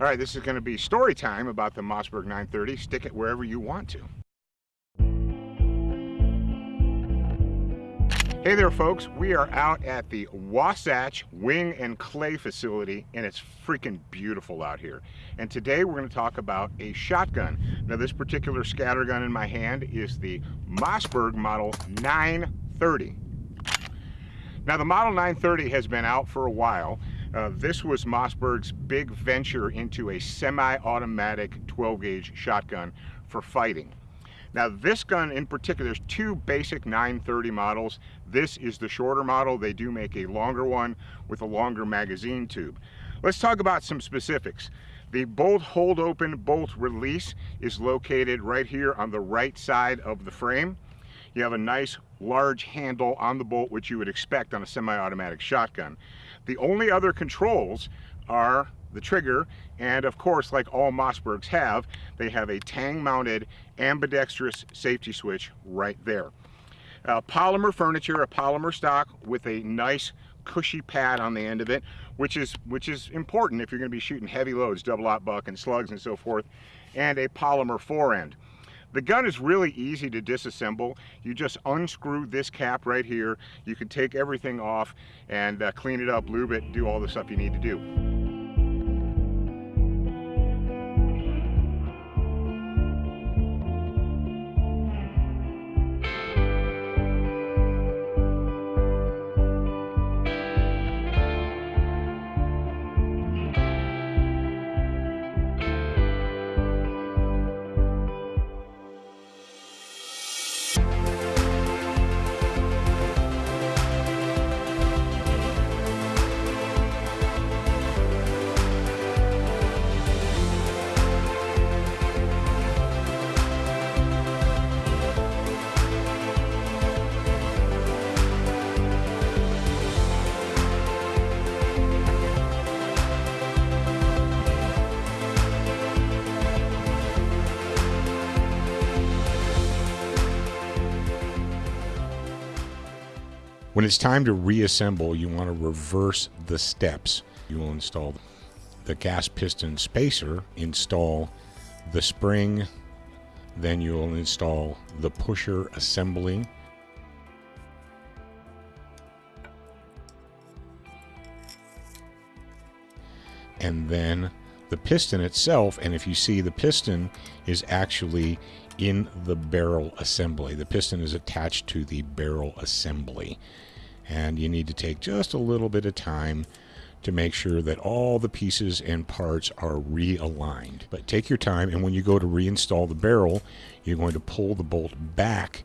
All right, this is going to be story time about the Mossberg 930. Stick it wherever you want to. Hey there folks, we are out at the Wasatch Wing and Clay facility and it's freaking beautiful out here. And today we're going to talk about a shotgun. Now this particular scatter gun in my hand is the Mossberg Model 930. Now the Model 930 has been out for a while. Uh, this was Mossberg's big venture into a semi-automatic 12 gauge shotgun for fighting. Now this gun in particular, there's two basic 930 models. This is the shorter model. They do make a longer one with a longer magazine tube. Let's talk about some specifics. The bolt hold open, bolt release is located right here on the right side of the frame. You have a nice large handle on the bolt, which you would expect on a semi-automatic shotgun. The only other controls are the trigger, and of course, like all Mossbergs have, they have a tang-mounted ambidextrous safety switch right there. Uh, polymer furniture, a polymer stock with a nice cushy pad on the end of it, which is which is important if you're going to be shooting heavy loads, double aught buck and slugs and so forth, and a polymer forend. The gun is really easy to disassemble. You just unscrew this cap right here. You can take everything off and uh, clean it up, lube it, do all the stuff you need to do. When it's time to reassemble, you want to reverse the steps. You will install the gas piston spacer, install the spring, then you will install the pusher assembly. And then the piston itself, and if you see the piston is actually in the barrel assembly. The piston is attached to the barrel assembly. And you need to take just a little bit of time to make sure that all the pieces and parts are realigned. But take your time, and when you go to reinstall the barrel, you're going to pull the bolt back,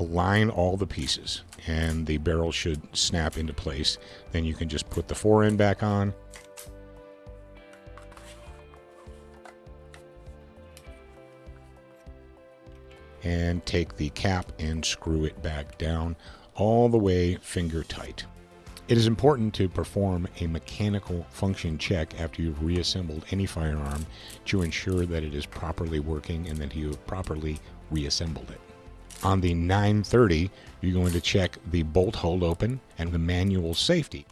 align all the pieces, and the barrel should snap into place. Then you can just put the fore end back on, and take the cap and screw it back down all the way finger tight. It is important to perform a mechanical function check after you've reassembled any firearm to ensure that it is properly working and that you have properly reassembled it. On the 930, you're going to check the bolt hold open and the manual safety.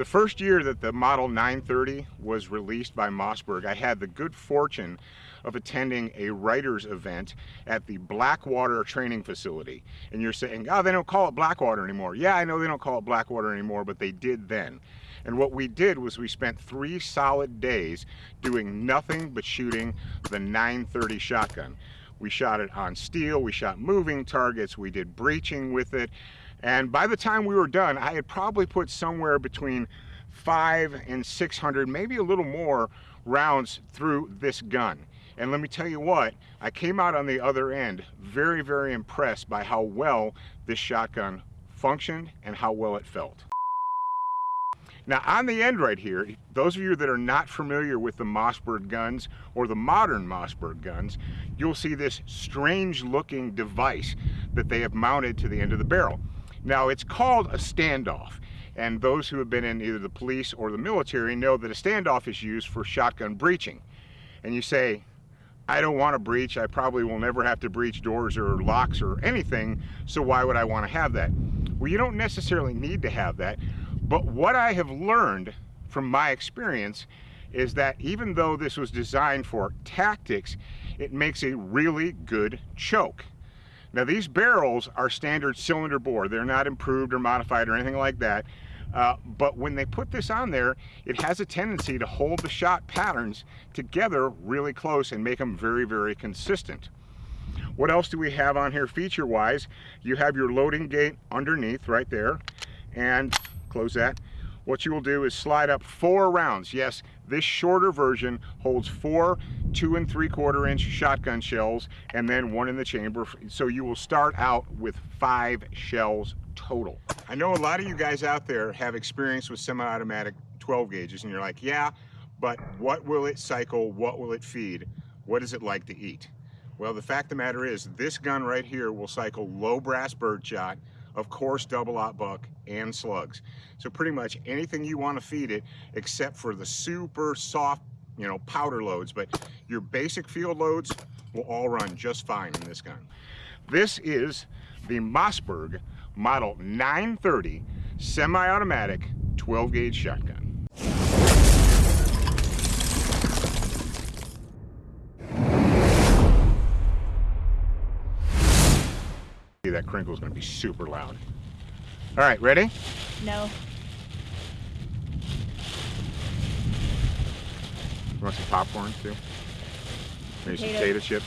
The first year that the Model 930 was released by Mossberg, I had the good fortune of attending a writers event at the Blackwater training facility. And you're saying, oh, they don't call it Blackwater anymore. Yeah, I know they don't call it Blackwater anymore, but they did then. And what we did was we spent three solid days doing nothing but shooting the 930 shotgun. We shot it on steel, we shot moving targets, we did breaching with it, and by the time we were done, I had probably put somewhere between five and 600, maybe a little more rounds through this gun. And let me tell you what, I came out on the other end very, very impressed by how well this shotgun functioned and how well it felt. Now on the end right here, those of you that are not familiar with the Mossberg guns or the modern Mossberg guns, you'll see this strange looking device that they have mounted to the end of the barrel. Now it's called a standoff and those who have been in either the police or the military know that a standoff is used for shotgun breaching. And you say, I don't want to breach, I probably will never have to breach doors or locks or anything, so why would I want to have that? Well, you don't necessarily need to have that, but what I have learned from my experience is that even though this was designed for tactics, it makes a really good choke. Now these barrels are standard cylinder bore. They're not improved or modified or anything like that. Uh, but when they put this on there, it has a tendency to hold the shot patterns together really close and make them very, very consistent. What else do we have on here feature-wise? You have your loading gate underneath right there and close that. What you will do is slide up four rounds. Yes, this shorter version holds four two and three quarter inch shotgun shells and then one in the chamber. So you will start out with five shells total. I know a lot of you guys out there have experience with semi-automatic 12 gauges and you're like, yeah, but what will it cycle? What will it feed? What is it like to eat? Well, the fact of the matter is this gun right here will cycle low brass birdshot, of course double-aught buck and slugs. So pretty much anything you want to feed it except for the super soft, you know, powder loads, but your basic field loads will all run just fine in this gun. This is the Mossberg Model 930 semi-automatic 12 gauge shotgun. That crinkle is going to be super loud. All right, ready? No. You want some popcorn too? Maybe some Potato. potato chips?